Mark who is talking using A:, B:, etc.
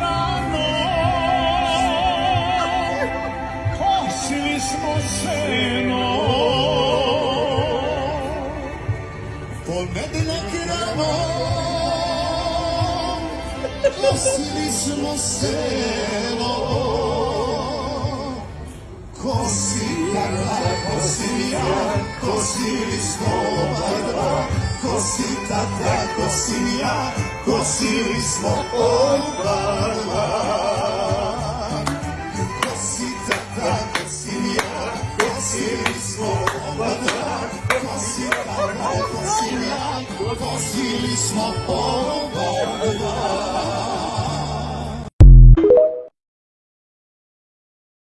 A: rano Kosili smo seno Ponedeljak rano Kosili smo seno Kositara, kosilia, kosili smo oba Kosilija, kosili smo oba Kositata, kosilija, kosili smo oba Kositata, kosilija, kosili